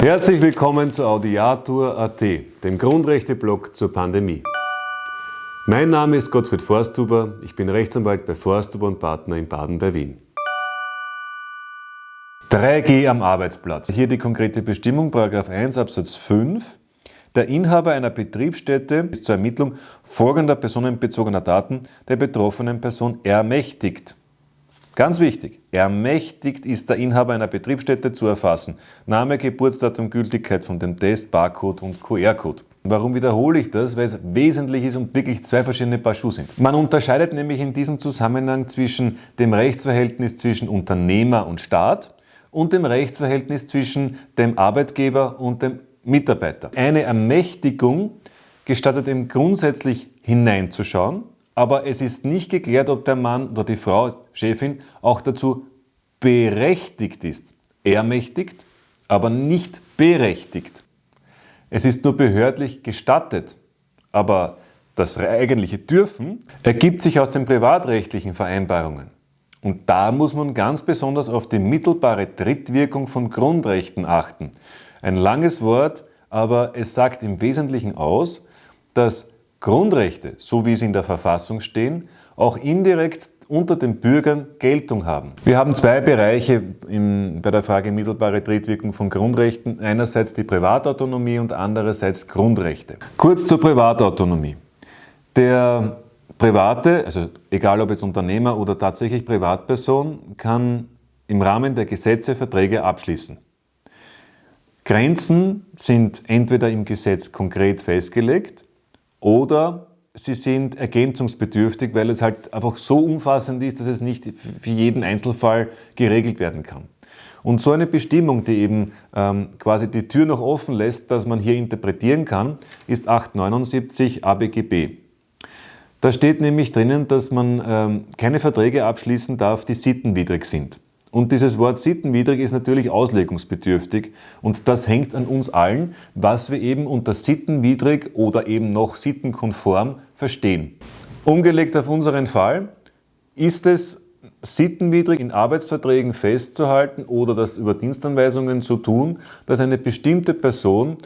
Herzlich willkommen zu Audiatur.at, dem Grundrechte-Blog zur Pandemie. Mein Name ist Gottfried Forsthuber, ich bin Rechtsanwalt bei Forsthuber und Partner in Baden bei Wien. 3G am Arbeitsplatz. Hier die konkrete Bestimmung, 1 Absatz 5. Der Inhaber einer Betriebsstätte ist zur Ermittlung folgender personenbezogener Daten der betroffenen Person ermächtigt. Ganz wichtig, ermächtigt ist der Inhaber einer Betriebsstätte zu erfassen. Name, Geburtsdatum, Gültigkeit von dem Test, Barcode und QR-Code. Warum wiederhole ich das? Weil es wesentlich ist und wirklich zwei verschiedene Paar Schuhe sind. Man unterscheidet nämlich in diesem Zusammenhang zwischen dem Rechtsverhältnis zwischen Unternehmer und Staat und dem Rechtsverhältnis zwischen dem Arbeitgeber und dem Mitarbeiter. Eine Ermächtigung gestattet ihm grundsätzlich hineinzuschauen, aber es ist nicht geklärt, ob der Mann oder die Frau, Chefin, auch dazu berechtigt ist. Ermächtigt, aber nicht berechtigt. Es ist nur behördlich gestattet, aber das eigentliche Dürfen ergibt sich aus den privatrechtlichen Vereinbarungen. Und da muss man ganz besonders auf die mittelbare Trittwirkung von Grundrechten achten. Ein langes Wort, aber es sagt im Wesentlichen aus, dass Grundrechte, so wie sie in der Verfassung stehen, auch indirekt unter den Bürgern Geltung haben. Wir haben zwei Bereiche im, bei der Frage mittelbare Trittwirkung von Grundrechten. Einerseits die Privatautonomie und andererseits Grundrechte. Kurz zur Privatautonomie. Der Private, also egal ob jetzt Unternehmer oder tatsächlich Privatperson, kann im Rahmen der Gesetze Verträge abschließen. Grenzen sind entweder im Gesetz konkret festgelegt oder sie sind ergänzungsbedürftig, weil es halt einfach so umfassend ist, dass es nicht für jeden Einzelfall geregelt werden kann. Und so eine Bestimmung, die eben ähm, quasi die Tür noch offen lässt, dass man hier interpretieren kann, ist 879 ABGB. Da steht nämlich drinnen, dass man ähm, keine Verträge abschließen darf, die sittenwidrig sind. Und dieses Wort sittenwidrig ist natürlich auslegungsbedürftig und das hängt an uns allen, was wir eben unter sittenwidrig oder eben noch sittenkonform verstehen. Umgelegt auf unseren Fall, ist es sittenwidrig in Arbeitsverträgen festzuhalten oder das über Dienstanweisungen zu tun, dass eine bestimmte Person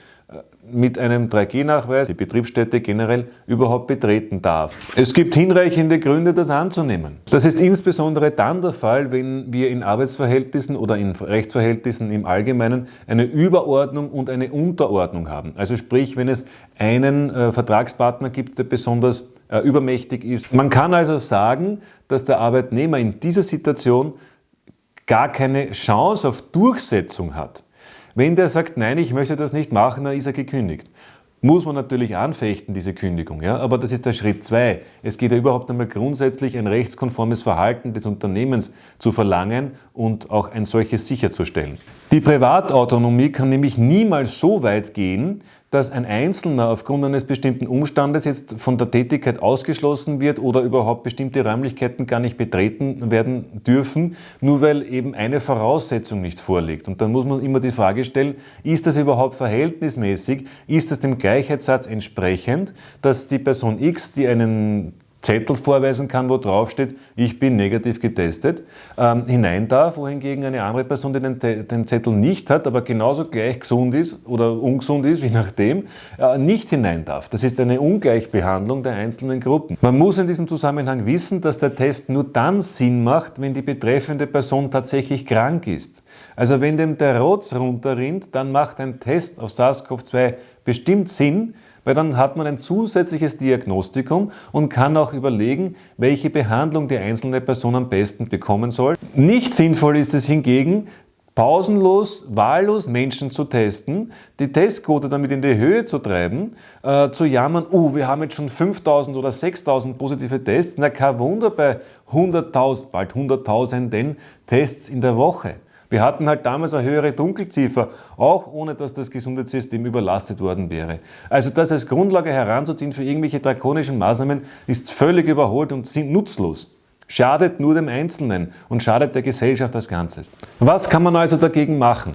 mit einem 3G-Nachweis die Betriebsstätte generell überhaupt betreten darf. Es gibt hinreichende Gründe, das anzunehmen. Das ist insbesondere dann der Fall, wenn wir in Arbeitsverhältnissen oder in Rechtsverhältnissen im Allgemeinen eine Überordnung und eine Unterordnung haben. Also sprich, wenn es einen äh, Vertragspartner gibt, der besonders äh, übermächtig ist. Man kann also sagen, dass der Arbeitnehmer in dieser Situation gar keine Chance auf Durchsetzung hat. Wenn der sagt, nein, ich möchte das nicht machen, dann ist er gekündigt. Muss man natürlich anfechten, diese Kündigung, ja? aber das ist der Schritt zwei. Es geht ja überhaupt einmal grundsätzlich ein rechtskonformes Verhalten des Unternehmens zu verlangen und auch ein solches sicherzustellen. Die Privatautonomie kann nämlich niemals so weit gehen, dass ein Einzelner aufgrund eines bestimmten Umstandes jetzt von der Tätigkeit ausgeschlossen wird oder überhaupt bestimmte Räumlichkeiten gar nicht betreten werden dürfen, nur weil eben eine Voraussetzung nicht vorliegt. Und dann muss man immer die Frage stellen, ist das überhaupt verhältnismäßig? Ist das dem Gleichheitssatz entsprechend, dass die Person X, die einen Zettel vorweisen kann, wo drauf steht, ich bin negativ getestet, ähm, hinein darf, wohingegen eine andere Person, die den, den, Zettel nicht hat, aber genauso gleich gesund ist oder ungesund ist, je nachdem, äh, nicht hinein darf. Das ist eine Ungleichbehandlung der einzelnen Gruppen. Man muss in diesem Zusammenhang wissen, dass der Test nur dann Sinn macht, wenn die betreffende Person tatsächlich krank ist. Also wenn dem der Rotz runterrinnt, dann macht ein Test auf SARS-CoV-2 bestimmt Sinn, weil dann hat man ein zusätzliches Diagnostikum und kann auch überlegen, welche Behandlung die einzelne Person am besten bekommen soll. Nicht sinnvoll ist es hingegen, pausenlos, wahllos Menschen zu testen, die Testquote damit in die Höhe zu treiben, äh, zu jammern, uh, wir haben jetzt schon 5000 oder 6000 positive Tests, na kein Wunder bei 100.000, bald 100.000 Tests in der Woche. Wir hatten halt damals eine höhere Dunkelziffer, auch ohne dass das Gesundheitssystem überlastet worden wäre. Also das als Grundlage heranzuziehen für irgendwelche drakonischen Maßnahmen ist völlig überholt und sind nutzlos. Schadet nur dem Einzelnen und schadet der Gesellschaft als Ganzes. Was kann man also dagegen machen?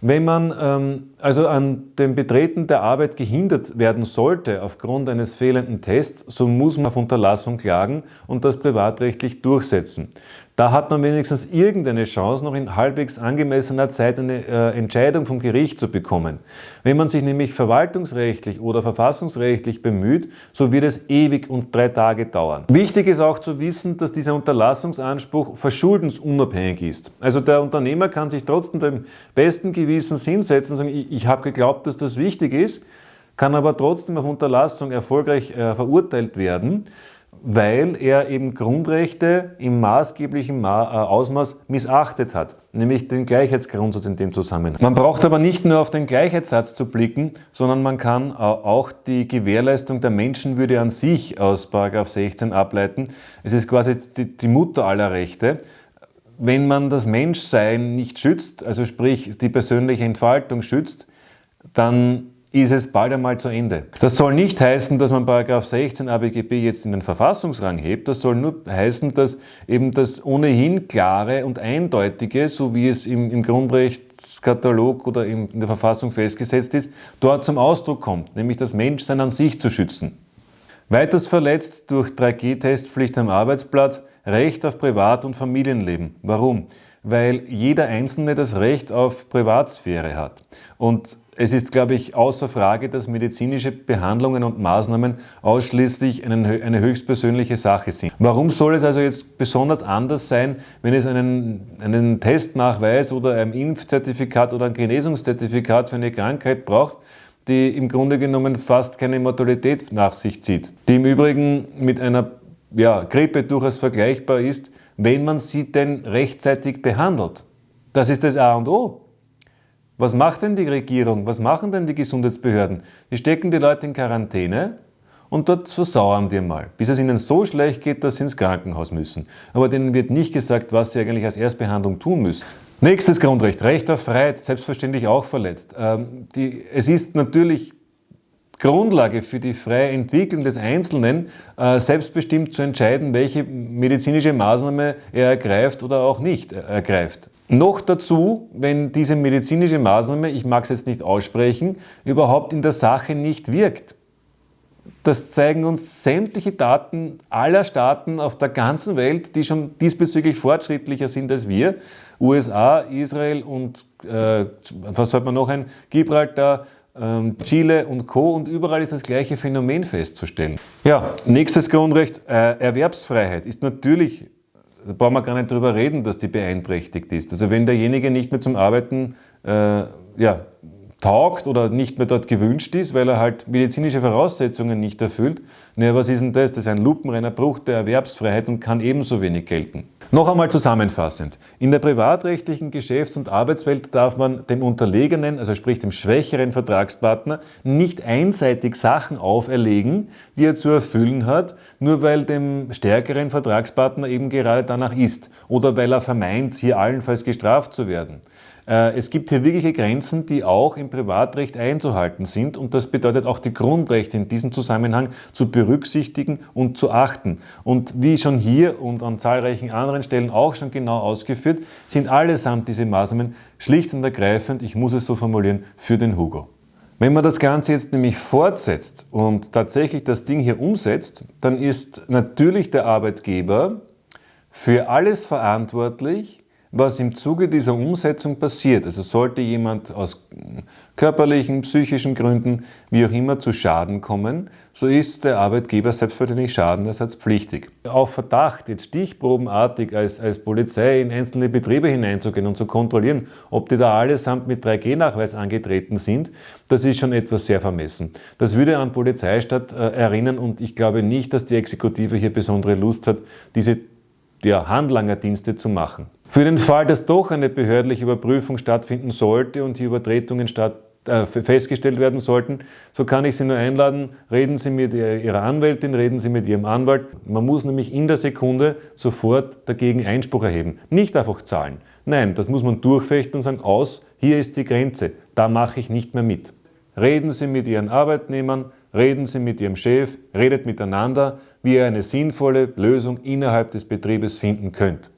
Wenn man ähm, also an dem Betreten der Arbeit gehindert werden sollte aufgrund eines fehlenden Tests, so muss man auf Unterlassung klagen und das privatrechtlich durchsetzen. Da hat man wenigstens irgendeine Chance, noch in halbwegs angemessener Zeit eine äh, Entscheidung vom Gericht zu bekommen. Wenn man sich nämlich verwaltungsrechtlich oder verfassungsrechtlich bemüht, so wird es ewig und drei Tage dauern. Wichtig ist auch zu wissen, dass dieser Unterlassungsanspruch verschuldensunabhängig ist. Also der Unternehmer kann sich trotzdem dem besten Gewissens hinsetzen und sagen, ich, habe geglaubt, dass das wichtig ist, kann aber trotzdem auf Unterlassung erfolgreich äh, verurteilt werden weil er eben Grundrechte im maßgeblichen äh, Ausmaß missachtet hat, nämlich den Gleichheitsgrundsatz in dem Zusammenhang. Man braucht aber nicht nur auf den Gleichheitssatz zu blicken, sondern man kann äh, auch die Gewährleistung der Menschenwürde an sich aus 16 ableiten. Es ist quasi die Mutter aller Rechte. Wenn man das Menschsein nicht schützt, also sprich die persönliche Entfaltung schützt, dann ist es bald einmal zu Ende. Das soll nicht heißen, dass man 16 ABGB jetzt in den Verfassungsrang hebt, das soll nur heißen, dass eben das ohnehin klare und eindeutige, so wie es im, im Grundrechtskatalog oder in der Verfassung festgesetzt ist, dort zum Ausdruck kommt, nämlich das Menschsein an sich zu schützen. Weiters verletzt durch 3G-Testpflicht am Arbeitsplatz Recht auf Privat- und Familienleben. Warum? Weil jeder Einzelne das Recht auf Privatsphäre hat. Und es ist, glaube ich, außer Frage, dass medizinische Behandlungen und Maßnahmen ausschließlich eine höchstpersönliche Sache sind. Warum soll es also jetzt besonders anders sein, wenn es einen, einen Testnachweis oder ein Impfzertifikat oder ein Genesungszertifikat für eine Krankheit braucht, die im Grunde genommen fast keine Mortalität nach sich zieht, die im Übrigen mit einer ja, Grippe durchaus vergleichbar ist, wenn man sie denn rechtzeitig behandelt. Das ist das A und O. Was macht denn die Regierung? Was machen denn die Gesundheitsbehörden? Die stecken die Leute in Quarantäne und dort versauern die mal, bis es ihnen so schlecht geht, dass sie ins Krankenhaus müssen. Aber denen wird nicht gesagt, was sie eigentlich als Erstbehandlung tun müssen. Nächstes Grundrecht, Recht auf Freiheit, selbstverständlich auch verletzt. Ähm, die, es ist natürlich Grundlage für die freie Entwicklung des Einzelnen, äh, selbstbestimmt zu entscheiden, welche medizinische Maßnahme er ergreift oder auch nicht ergreift. Noch dazu, wenn diese medizinische Maßnahme, ich mag es jetzt nicht aussprechen, überhaupt in der Sache nicht wirkt. Das zeigen uns sämtliche Daten aller Staaten auf der ganzen Welt, die schon diesbezüglich fortschrittlicher sind als wir. USA, Israel und äh, was hat man noch ein? Gibraltar, Chile und Co. Und überall ist das gleiche Phänomen festzustellen. Ja, nächstes Grundrecht, äh, Erwerbsfreiheit ist natürlich da brauchen wir gar nicht drüber reden, dass die beeinträchtigt ist. Also wenn derjenige nicht mehr zum Arbeiten äh, ja, taugt oder nicht mehr dort gewünscht ist, weil er halt medizinische Voraussetzungen nicht erfüllt, naja, was ist denn das? Das ist ein lupenreiner Bruch der Erwerbsfreiheit und kann ebenso wenig gelten. Noch einmal zusammenfassend. In der privatrechtlichen Geschäfts- und Arbeitswelt darf man dem Unterlegenen, also sprich dem schwächeren Vertragspartner, nicht einseitig Sachen auferlegen, die er zu erfüllen hat, nur weil dem stärkeren Vertragspartner eben gerade danach ist oder weil er vermeint, hier allenfalls gestraft zu werden. Äh, es gibt hier wirkliche Grenzen, die auch im Privatrecht einzuhalten sind und das bedeutet auch die Grundrechte in diesem Zusammenhang zu berücksichtigen und zu achten. Und wie schon hier und an zahlreichen anderen Stellen auch schon genau ausgeführt, sind allesamt diese Maßnahmen schlicht und ergreifend, ich muss es so formulieren, für den Hugo. Wenn man das Ganze jetzt nämlich fortsetzt und tatsächlich das Ding hier umsetzt, dann ist natürlich der Arbeitgeber für alles verantwortlich, was im Zuge dieser Umsetzung passiert. Also sollte jemand aus körperlichen, psychischen Gründen, wie auch immer, zu Schaden kommen, so ist der Arbeitgeber selbstverständlich schadenersatzpflichtig. Auf Verdacht, jetzt stichprobenartig als, als Polizei in einzelne Betriebe hineinzugehen und zu kontrollieren, ob die da allesamt mit 3G-Nachweis angetreten sind, das ist schon etwas sehr vermessen. Das würde an Polizeistaat äh, erinnern und ich glaube nicht, dass die Exekutive hier besondere Lust hat, diese ja, Handlangerdienste zu machen. Für den Fall, dass doch eine behördliche Überprüfung stattfinden sollte und die Übertretungen statt, äh, festgestellt werden sollten, so kann ich Sie nur einladen, reden Sie mit Ihrer Anwältin, reden Sie mit Ihrem Anwalt. Man muss nämlich in der Sekunde sofort dagegen Einspruch erheben. Nicht einfach zahlen. Nein, das muss man durchfechten und sagen, aus, hier ist die Grenze, da mache ich nicht mehr mit. Reden Sie mit Ihren Arbeitnehmern, reden Sie mit Ihrem Chef, redet miteinander, wie ihr eine sinnvolle Lösung innerhalb des Betriebes finden könnt.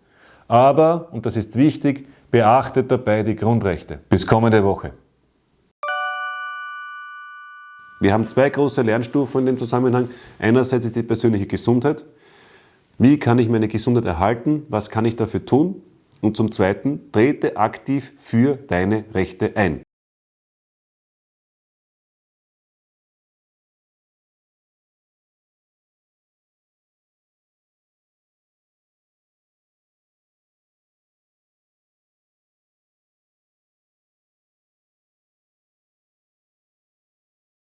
Aber, und das ist wichtig, beachtet dabei die Grundrechte. Bis kommende Woche. Wir haben zwei große Lernstufen in dem Zusammenhang. Einerseits ist die persönliche Gesundheit. Wie kann ich meine Gesundheit erhalten? Was kann ich dafür tun? Und zum Zweiten, trete aktiv für deine Rechte ein.